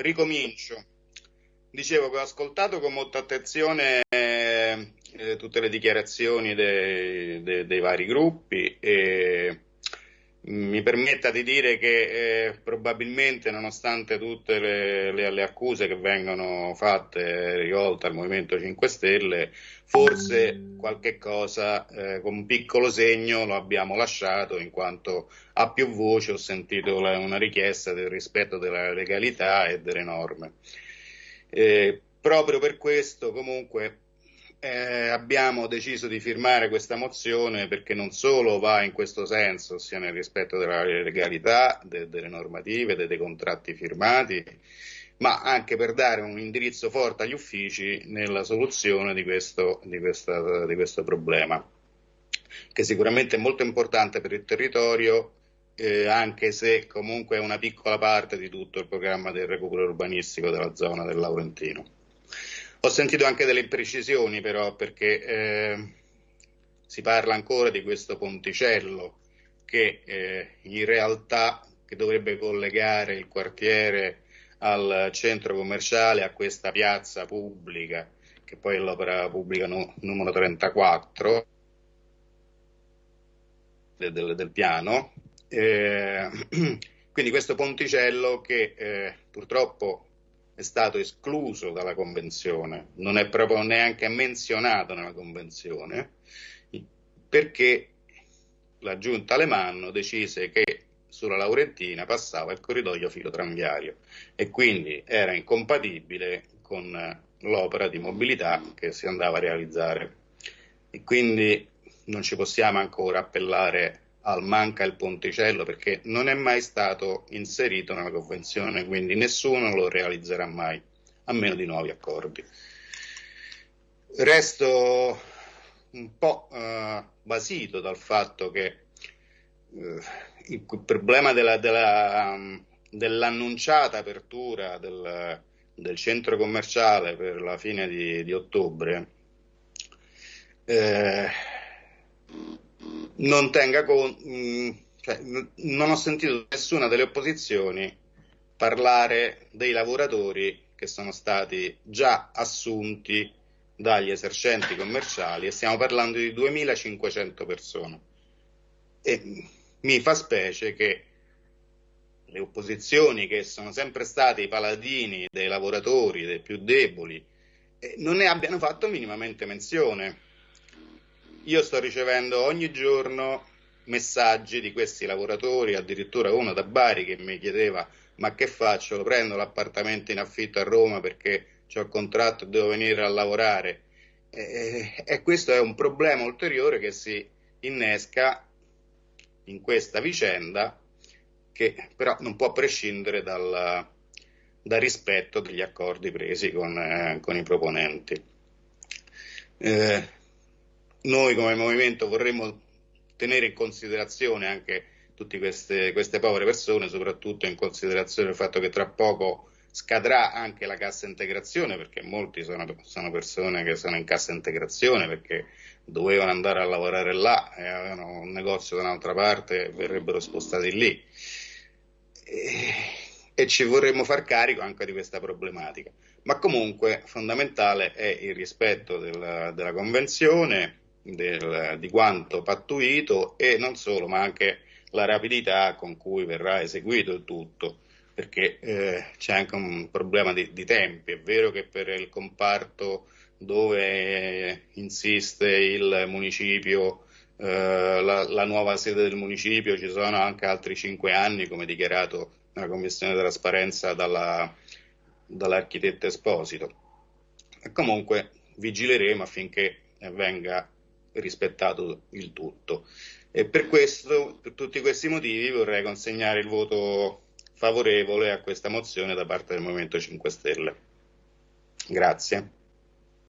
ricomincio. Dicevo che ho ascoltato con molta attenzione eh, tutte le dichiarazioni dei, dei, dei vari gruppi e mi permetta di dire che eh, probabilmente nonostante tutte le, le, le, accuse che vengono fatte rivolte al Movimento 5 Stelle, forse qualche cosa eh, con un piccolo segno lo abbiamo lasciato in quanto a più voci ho sentito la, una richiesta del rispetto della legalità e delle norme. Eh, proprio per questo comunque eh, abbiamo deciso di firmare questa mozione perché non solo va in questo senso, ossia nel rispetto della legalità, de, delle normative, de, dei contratti firmati, ma anche per dare un indirizzo forte agli uffici nella soluzione di questo, di questa, di questo problema, che sicuramente è molto importante per il territorio, eh, anche se comunque è una piccola parte di tutto il programma del recupero urbanistico della zona del Laurentino. Ho sentito anche delle imprecisioni però perché eh, si parla ancora di questo ponticello che eh, in realtà che dovrebbe collegare il quartiere al centro commerciale a questa piazza pubblica che poi è l'opera pubblica no, numero 34 del, del, piano. Eh, quindi questo ponticello che eh, purtroppo è stato escluso dalla Convenzione, non è proprio neanche menzionato nella Convenzione, perché la giunta Alemanno decise che sulla Laurentina passava il corridoio filotranviario e quindi era incompatibile con l'opera di mobilità che si andava a realizzare. E quindi non ci possiamo ancora appellare al manca il ponticello perché non è mai stato inserito nella convenzione, quindi nessuno lo realizzerà mai, a meno di nuovi accordi. Resto un po' eh, basito dal fatto che eh, il problema della, della, dell'annunciata apertura del, del, centro commerciale per la fine di, di ottobre eh, non tenga conto, mm, cioè, non ho sentito nessuna delle opposizioni parlare dei lavoratori che sono stati già assunti dagli esercenti commerciali e stiamo parlando di 2500 persone. E mi fa specie che le opposizioni che sono sempre stati i paladini dei lavoratori, dei più deboli, eh, non ne abbiano fatto minimamente menzione io sto ricevendo ogni giorno messaggi di questi lavoratori, addirittura uno da Bari che mi chiedeva ma che faccio? Prendo l'appartamento in affitto a Roma perché ho il contratto e devo venire a lavorare. E, e, questo è un problema ulteriore che si innesca in questa vicenda che però non può prescindere dal, dal rispetto degli accordi presi con, eh, con i proponenti. Eh, noi come movimento vorremmo tenere in considerazione anche tutte queste, queste povere persone, soprattutto in considerazione del fatto che tra poco scadrà anche la cassa integrazione, perché molti sono, sono, persone che sono in cassa integrazione perché dovevano andare a lavorare là e avevano un negozio da un'altra parte e verrebbero spostati lì. E, e ci vorremmo far carico anche di questa problematica. Ma comunque fondamentale è il rispetto della, della Convenzione del, di quanto pattuito e non solo, ma anche la rapidità con cui verrà eseguito il tutto, perché eh, c'è anche un problema di, di, tempi. È vero che per il comparto dove insiste il municipio, eh, la, la, nuova sede del municipio, ci sono anche altri cinque anni, come dichiarato nella Commissione trasparenza dalla, dall'architetto Esposito. E comunque vigileremo affinché venga rispettato il tutto. E per questo, per tutti questi motivi, vorrei consegnare il voto favorevole a questa mozione da parte del Movimento 5 Stelle. Grazie.